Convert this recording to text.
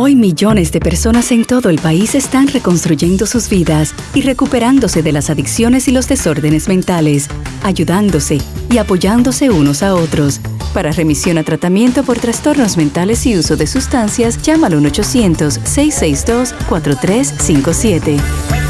Hoy millones de personas en todo el país están reconstruyendo sus vidas y recuperándose de las adicciones y los desórdenes mentales, ayudándose y apoyándose unos a otros. Para remisión a tratamiento por trastornos mentales y uso de sustancias, llama al 1-800-662-4357.